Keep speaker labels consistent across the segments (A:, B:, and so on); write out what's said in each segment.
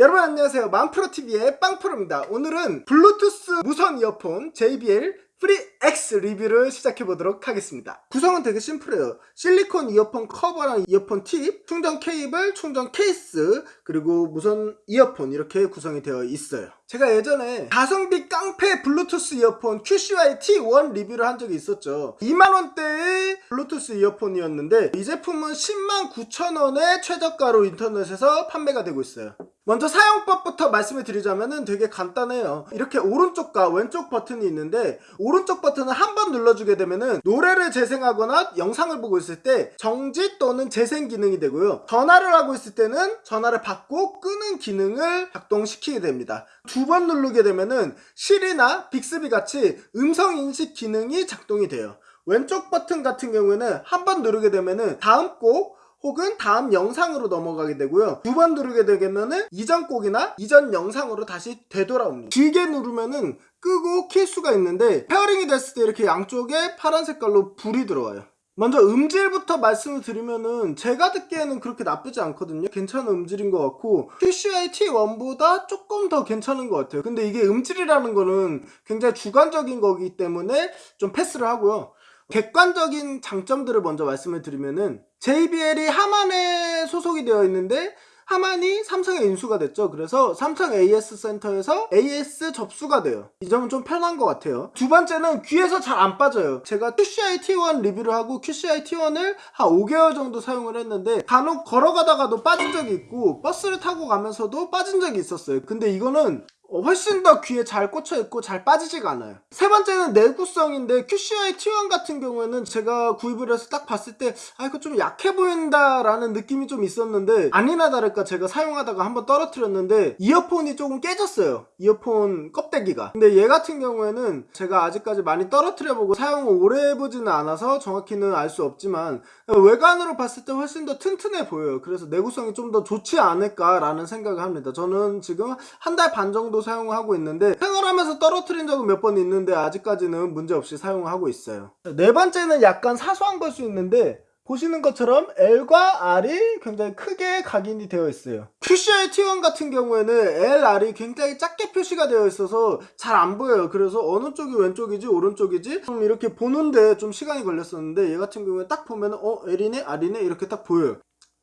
A: 여러분 안녕하세요. 만프로TV의 빵프로입니다. 오늘은 블루투스 무선 이어폰 JBL Free X 리뷰를 시작해보도록 하겠습니다. 구성은 되게 심플해요. 실리콘 이어폰 커버랑 이어폰 팁, 충전 케이블, 충전 케이스 그리고 무선 이어폰 이렇게 구성이 되어 있어요. 제가 예전에 가성비 깡패 블루투스 이어폰 QCY T1 리뷰를 한 적이 있었죠. 2만원대의 블루투스 이어폰이었는데 이 제품은 10만 9천원의 최저가로 인터넷에서 판매가 되고 있어요 먼저 사용법부터 말씀을 드리자면 되게 간단해요. 이렇게 오른쪽과 왼쪽 버튼이 있는데 오른쪽 버튼을 한 번 눌러주게 되면 노래를 재생하거나 영상을 보고 있을 때 정지 또는 재생 기능이 되고요. 전화를 하고 있을 때는 전화를 받고 끄는 기능을 작동시키게 됩니다. 두 번 누르게 되면 실이나 빅스비 같이 음성 인식 기능이 작동이 돼요. 왼쪽 버튼 같은 경우에는 한 번 누르게 되면 다음 곡 혹은 다음 영상으로 넘어가게 되고요. 두 번 누르게 되면은 이전 곡이나 이전 영상으로 다시 되돌아옵니다. 길게 누르면은 끄고 킬 수가 있는데 pairing이 됐을 때 이렇게 양쪽에 파란 색깔로 불이 들어와요. 먼저 음질부터 말씀을 드리면은 제가 듣기에는 그렇게 나쁘지 않거든요. 괜찮은 음질인 것 같고 QCY T1보다 조금 더 괜찮은 것 같아요. 근데 이게 음질이라는 거는 굉장히 주관적인 거기 때문에 좀 패스를 하고요 객관적인 장점들을 먼저 말씀을 드리면은 JBL이 하만에 소속이 되어 있는데 하만이 삼성에 인수가 됐죠. 그래서 삼성 AS 센터에서 AS 접수가 돼요. 이 점은 좀 편한 것 같아요. 두 번째는 귀에서 잘 안 빠져요. 제가 QCI T1 리뷰를 하고 QCI T1을 한 5개월 정도 사용을 했는데 간혹 걸어가다가도 빠진 적이 있고 버스를 타고 가면서도 빠진 적이 있었어요. 근데 이거는 어, 훨씬 더 귀에 잘 꽂혀 있고 잘 빠지지가 않아요. 세 번째는 내구성인데 QCI T1 같은 경우에는 제가 구입을 해서 딱 봤을 때 아 이거 좀 약해 보인다 라는 느낌이 좀 있었는데 아니나 다를까 제가 사용하다가 한번 떨어뜨렸는데 이어폰이 조금 깨졌어요. 이어폰 껍데기가. 근데 얘 같은 경우에는 제가 아직까지 많이 떨어뜨려 보고 사용을 오래 해보지는 않아서 정확히는 알 수 없지만 외관으로 봤을 때 훨씬 더 튼튼해 보여요. 그래서 내구성이 좀 더 좋지 않을까 라는 생각을 합니다. 저는 지금 한 달 반 정도 정도 사용하고 있는데 생활하면서 떨어뜨린 적은 몇 번 있는데 아직까지는 문제없이 사용하고 있어요. 네 번째는 약간 사소한 걸 수 있는데 보시는 것처럼 L과 R이 굉장히 크게 각인이 되어 있어요. QCI T1 같은 경우에는 L, R이 굉장히 작게 표시가 되어 있어서 잘 안 보여요. 그래서 어느 쪽이 왼쪽이지 오른쪽이지 좀 이렇게 보는데 좀 시간이 걸렸었는데 얘 같은 경우에 딱 보면 어 L이네 R이네 이렇게 딱 보여요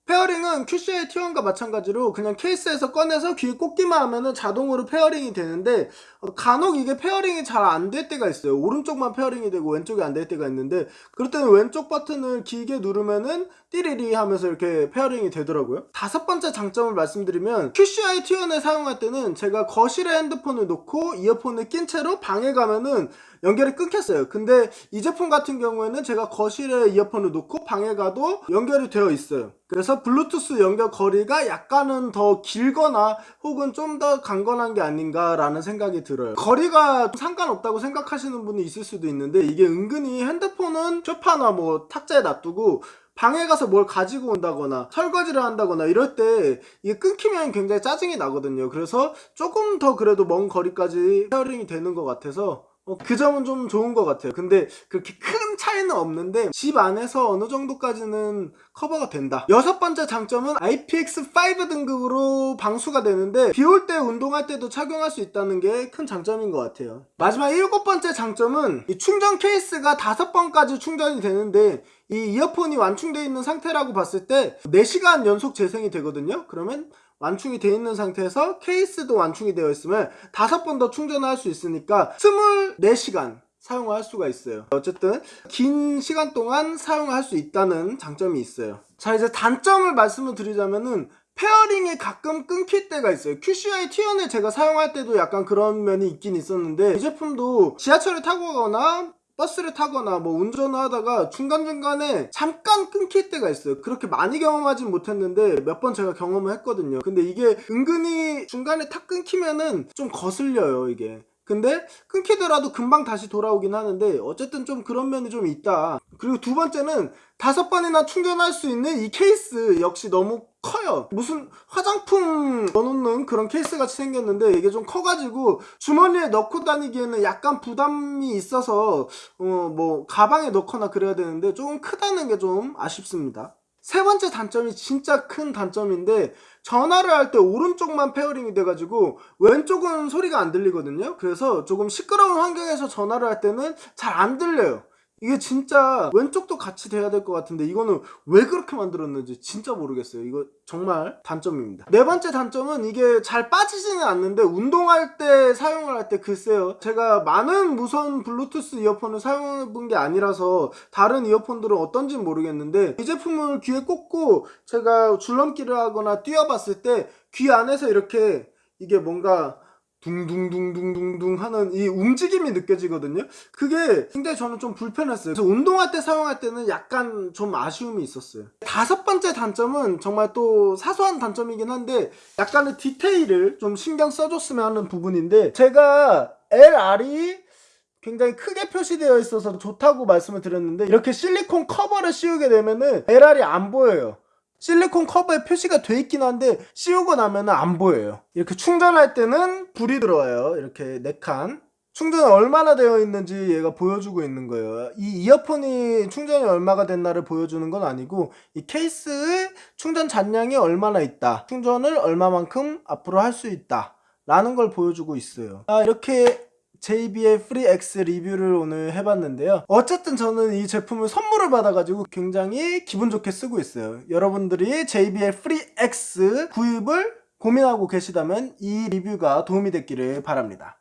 A: pairing은 QCY T1과 마찬가지로 그냥 케이스에서 꺼내서 귀에 꽂기만 하면 자동으로 pairing이 되는데 어, 간혹 이게 pairing이 잘 안 될 때가 있어요. 오른쪽만 pairing이 되고 왼쪽이 안 될 때가 있는데 그럴 때는 왼쪽 버튼을 길게 누르면은 띠리리 하면서 이렇게 pairing이 되더라고요. 다섯 번째 장점을 말씀드리면 QCY T1을 사용할 때는 제가 거실에 핸드폰을 놓고 이어폰을 낀 채로 방에 가면은 연결이 끊겼어요. 근데 이 제품 같은 경우에는 제가 거실에 이어폰을 놓고 방에 가도 연결이 되어 있어요. 그래서 블루투스 연결 거리가 약간은 더 길거나 혹은 좀 더 강건한 게 아닌가 라는 생각이 들어요. 거리가 상관없다고 생각하시는 분이 있을 수도 있는데 이게 은근히 핸드폰은 쇼파나 뭐 탁자에 놔두고 방에 가서 뭘 가지고 온다거나 설거지를 한다거나 이럴 때 이게 끊기면 굉장히 짜증이 나거든요. 그래서 조금 더 그래도 먼 거리까지 pairing이 되는 것 같아서 어, 그 점은 좀 좋은 것 같아요. 근데 그렇게 큰 차이는 없는데 집 안에서 어느 정도까지는 커버가 된다. 여섯 번째 장점은 IPX5 등급으로 방수가 되는데 비 올 때 운동할 때도 착용할 수 있다는 게 큰 장점인 것 같아요. 마지막 일곱 번째 장점은 이 충전 케이스가 다섯 번까지 충전이 되는데 이 이어폰이 완충되어 있는 상태라고 봤을 때 4시간 연속 재생이 되거든요. 그러면 완충이 되어 있는 상태에서 케이스도 완충이 되어 있으면 다섯 번 더 충전할 수 있으니까 24시간 사용할 수가 있어요. 어쨌든 긴 시간 동안 사용할 수 있다는 장점이 있어요. 자 이제 단점을 말씀을 드리자면은 pairing이 가끔 끊길 때가 있어요. QCY T1을 제가 사용할 때도 약간 그런 면이 있긴 있었는데 이 제품도 지하철을 타고 가거나 버스를 타거나 뭐 운전을 하다가 중간중간에 잠깐 끊길 때가 있어요. 그렇게 많이 경험하진 못했는데 몇 번 제가 경험을 했거든요. 근데 이게 은근히 중간에 탁 끊기면은 좀 거슬려요 이게 근데 끊기더라도 금방 다시 돌아오긴 하는데 어쨌든 좀 그런 면이 좀 있다. 그리고 두 번째는 다섯 번이나 충전할 수 있는 이 케이스 역시 너무 커요. 무슨 화장품 넣어놓는 그런 케이스 같이 생겼는데 이게 좀 커가지고 주머니에 넣고 다니기에는 약간 부담이 있어서 어 뭐 가방에 넣거나 그래야 되는데 조금 크다는 게 좀 아쉽습니다 세 번째 단점이 진짜 큰 단점인데 전화를 할 때 오른쪽만 pairing이 돼가지고 왼쪽은 소리가 안 들리거든요. 그래서 조금 시끄러운 환경에서 전화를 할 때는 잘 안 들려요. 이게 진짜 왼쪽도 같이 돼야 될 것 같은데 이거는 왜 그렇게 만들었는지 진짜 모르겠어요. 이거 정말 단점입니다. 네 번째 단점은 이게 잘 빠지지는 않는데 운동할 때 사용을 할 때 글쎄요. 제가 많은 무선 블루투스 이어폰을 사용해 본 게 아니라서 다른 이어폰들은 어떤지 모르겠는데 이 제품을 귀에 꽂고 제가 줄넘기를 하거나 뛰어봤을 때 귀 안에서 이렇게 이게 뭔가 둥둥둥둥둥둥 하는 이 움직임이 느껴지거든요. 그게 굉장히 저는 좀 불편했어요. 그래서 운동할 때 사용할 때는 약간 좀 아쉬움이 있었어요. 다섯 번째 단점은 정말 또 사소한 단점이긴 한데 약간의 디테일을 좀 신경 써줬으면 하는 부분인데 제가 LR이 굉장히 크게 표시되어 있어서 좋다고 말씀을 드렸는데 이렇게 실리콘 커버를 씌우게 되면은 LR이 안 보여요. 실리콘 커버에 표시가 돼 있긴 한데 씌우고 나면 안 보여요. 이렇게 충전할 때는 불이 들어와요. 이렇게 4칸. 충전이 얼마나 되어 있는지 얘가 보여주고 있는 거예요. 이 이어폰이 충전이 얼마가 됐나를 보여주는 건 아니고 이 케이스의 충전 잔량이 얼마나 있다. 충전을 얼마만큼 앞으로 할 수 있다. 라는 걸 보여주고 있어요. 아, 이렇게 JBL Free X 리뷰를 오늘 해봤는데요. 어쨌든 저는 이 제품을 선물을 받아가지고 굉장히 기분 좋게 쓰고 있어요. 여러분들이 JBL Free X 구입을 고민하고 계시다면 이 리뷰가 도움이 됐기를 바랍니다.